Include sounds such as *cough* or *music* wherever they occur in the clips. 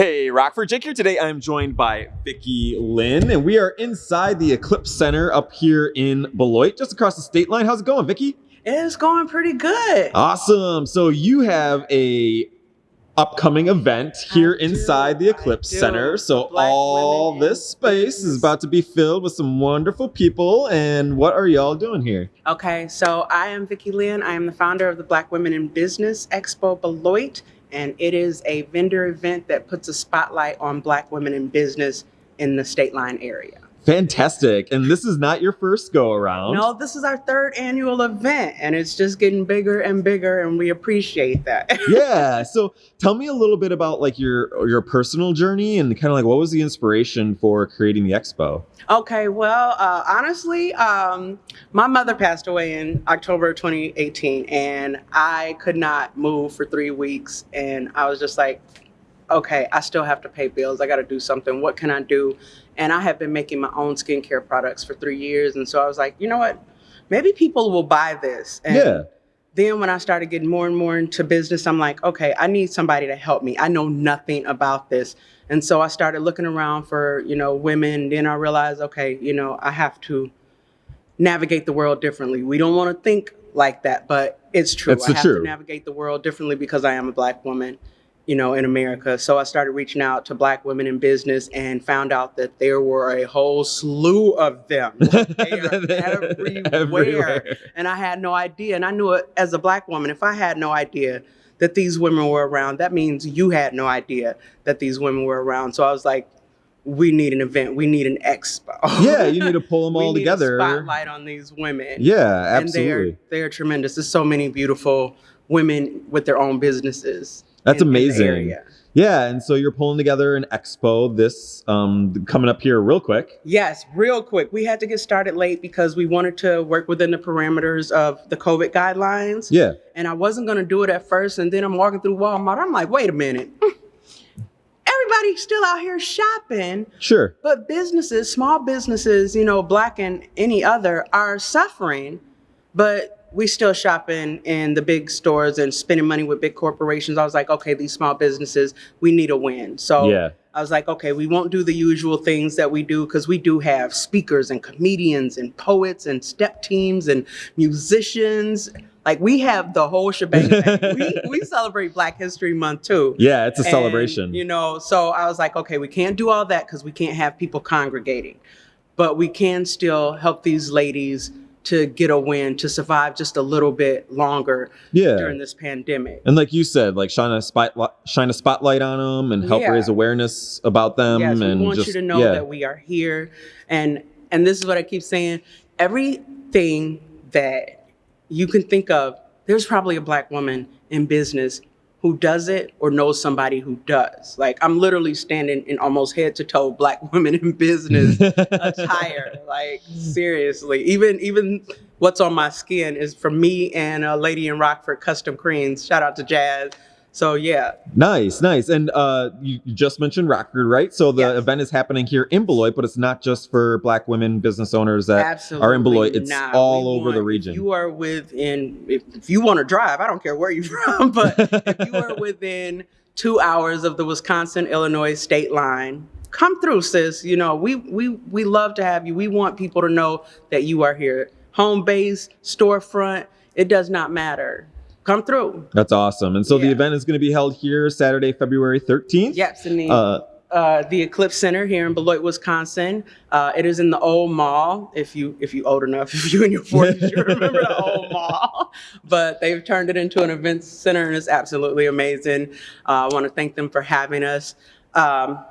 Hey, Rockford Jake here. Today I'm joined by Vicki Lynn, and we are inside the Eclipse Center up here in Beloit, just across the state line. How's it going, Vicki? It's going pretty good. Awesome. So you have a upcoming event here I do, inside the Eclipse. Center. So Black all this space is about to be filled with some wonderful people. And what are y'all doing here? Okay, so I am Vicki Lynn. I am the founder of the Black Women in Business Expo Beloit, and it is a vendor event that puts a spotlight on Black women in business in the state line area. Fantastic. And this is not your first go around. No, this is our third annual event, and it's just getting bigger and bigger, and we appreciate that. *laughs* yeah. So tell me a little bit about like your your personal journey and kind of like what was the inspiration for creating the expo? Okay, well, uh, honestly, um, my mother passed away in October 2018, and I could not move for three weeks. And I was just like, okay, I still have to pay bills. I got to do something. What can I do? And I have been making my own skincare products for three years. And so I was like, you know what? Maybe people will buy this. And yeah. then when I started getting more and more into business, I'm like, okay, I need somebody to help me. I know nothing about this. And so I started looking around for, you know, women. Then I realized, okay, you know, I have to navigate the world differently. We don't want to think like that, but it's true. It's I the have true. to navigate the world differently because I am a black woman, you know, in America. So I started reaching out to black women in business and found out that there were a whole slew of them. *laughs* Everywhere. Everywhere. And I had no idea. And I knew it as a black woman, if I had no idea that these women were around, that means you had no idea that these women were around. So I was like, we need an event. We need an expo. Yeah, you need to pull them *laughs* all together. Spotlight on these women. Yeah, And they are, absolutely. they are tremendous. There's so many beautiful women with their own businesses. That's in- in amazing. area. Yeah, and so you're pulling together an expo this um coming up here real quick. Yes, real quick. We had to get started late because we wanted to work within the parameters of the COVID guidelines. Yeah. and I wasn't gonna do it at first. And then I'm walking through Walmart. I'm like, wait a minute. *laughs* Everybody's still out here shopping, Sure. but businesses, small businesses, you know, black and any other, are suffering. But we still shopping in the big stores and spending money with big corporations. I was like, okay, these small businesses, we need a win. So Yeah. I was like, okay, we won't do the usual things that we do because we do have speakers and comedians and poets and step teams and musicians. Like we have the whole shebang. *laughs* we, we celebrate Black History Month too. Yeah, it's a And, celebration. You know, so I was like, okay, we can't do all that because we can't have people congregating, but we can still help these ladies to get a win to survive just a little bit longer yeah. during this pandemic. And like you said, like shine a spotlight, shine a spotlight on them, and help Yeah. raise awareness about them. yes, and we want just, you to know yeah. that we are here, and and this is what I keep saying: everything that you can think of, there's probably a black woman in business who does it or knows somebody who does. Like I'm literally standing in almost head to toe black *laughs* women in business attire. Like seriously, even even what's on my skin is from me and a lady in Rockford Custom Creams. Shout out to Jazz. So yeah, Nice, nice. And uh, you, you just mentioned Rockford, right? So the Yes. event is happening here in Beloit, but it's not just for Black women business owners that absolutely are in Beloit. It's not. all We over the region. You are within, if, if you want to drive, I don't care where you're *laughs* from, but if you are *laughs* within two hours of the Wisconsin Illinois state line, come through, sis. You know, we we we love to have you. We want people to know that you are here. Home base, storefront, it does not matter. Come through. That's awesome. And so the event is going to be held here Saturday, February 13th. Yes, in the Uh, uh, the Eclipse Center here in Beloit, Wisconsin. Uh, it is in the old mall. If you if you old enough, *laughs* if you in your forties, you remember the old *laughs* mall. But they've turned it into an event center, and it's absolutely amazing. Uh, I want to thank them for having us. Um,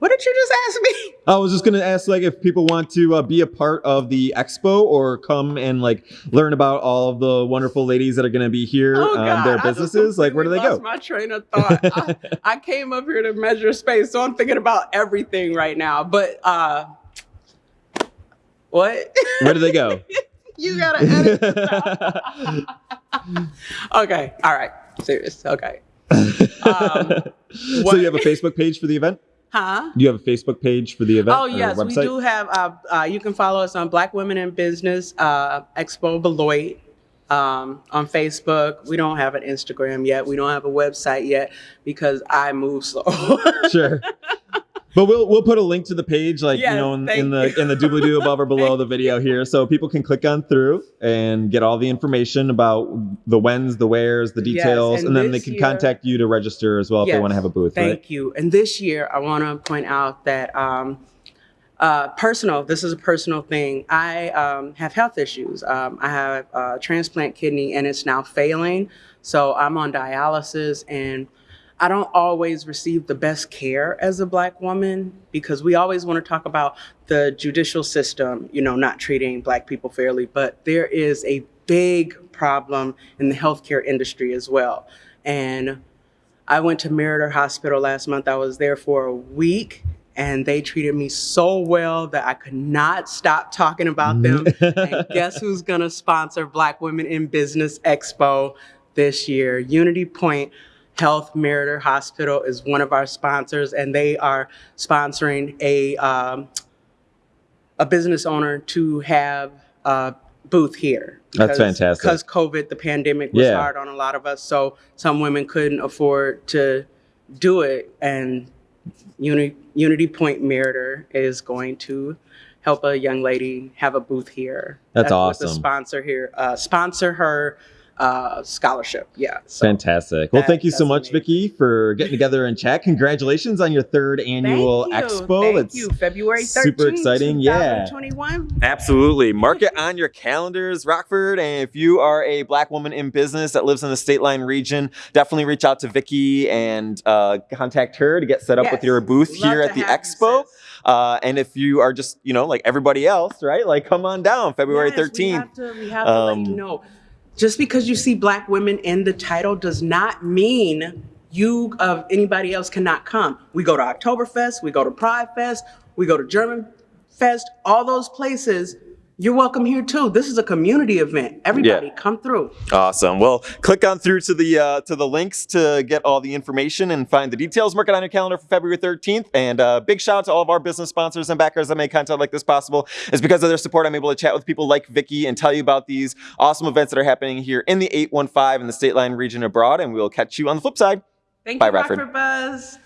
what did you just ask me? *laughs* I was just going to ask, like, if people want to uh, be a part of the expo or come and like learn about all of the wonderful ladies that are going to be here Oh, on God, their businesses. Like, where do they go? My train of thought. I, *laughs* I came up here to measure space, so I'm thinking about everything right now. But uh, what? *laughs* Where do they go? you gotta edit okay. All right. Serious. Okay. Um, so you have a Facebook page for the event? Huh? Do you have a Facebook page for the event? Oh yes, we do have. Uh, uh, you can follow us on Black Women in Business uh, Expo Beloit um, on Facebook. We don't have an Instagram yet. We don't have a website yet because I move slow. *laughs* Sure. But we'll we'll put a link to the page, like Yes, you know, in, in the in the doobly doo above or below the video here, so people can click on through and get all the information about the whens, the wheres, the Yes, details, and and, then they can year- contact you to register as well if they want to have a booth. Thank right? you. And this year, I want to point out that um, uh, personal. This is a personal thing. I um, have health issues. Um, I have a transplant kidney, and it's now failing. So I'm on dialysis, and I don't always receive the best care as a black woman because we always want to talk about the judicial system, you know, not treating black people fairly, but there is a big problem in the healthcare industry as well. And I went to Meriter Hospital last month. I was there for a week and they treated me so well that I could not stop talking about mm. them. *laughs* and guess who's going to sponsor Black Women in Business Expo this year? Unity Point Health Meriter Hospital is one of our sponsors, and they are sponsoring a um, a business owner to have a booth here. That's fantastic. Because COVID, the pandemic was Yeah. hard on a lot of us, so some women couldn't afford to do it, and Uni- Unity Point Meriter is going to help a young lady have a booth here. That's Uh, awesome. A sponsor here, uh, sponsor her uh, scholarship. Yeah. So. Fantastic. Well, that- thank you so much, amazing. Vicky, for getting together and chat. Congratulations on your third annual Thank you. expo. Thank It's you. February 13th, super exciting. Yeah. 2021. Absolutely. Mark it on your calendars, Rockford. And if you are a black woman in business that lives in the state line region, definitely reach out to Vicky and uh, contact her to get set up with your booth Love here at the expo. Uh, and if you are just, you know, like everybody else, right? Like, come on down February Yes, We 13th. have to, we have to let you Um, know. Just because you see black women in the title does not mean you of anybody else cannot come. We go to Oktoberfest, we go to Pride Fest, we go to German Fest, all those places. You're welcome here too. This is a community event. Everybody come through. Awesome. Well, click on through to the uh, to the links to get all the information and find the details. Mark it on your calendar for February 13th. And uh, big shout out to all of our business sponsors and backers that make content like this possible. It's because of their support I'm able to chat with people like Vicky and tell you about these awesome events that are happening here in the 815 in the state line region abroad. And we'll catch you on the flip side. Thank Bye, you. Rockford Buzz.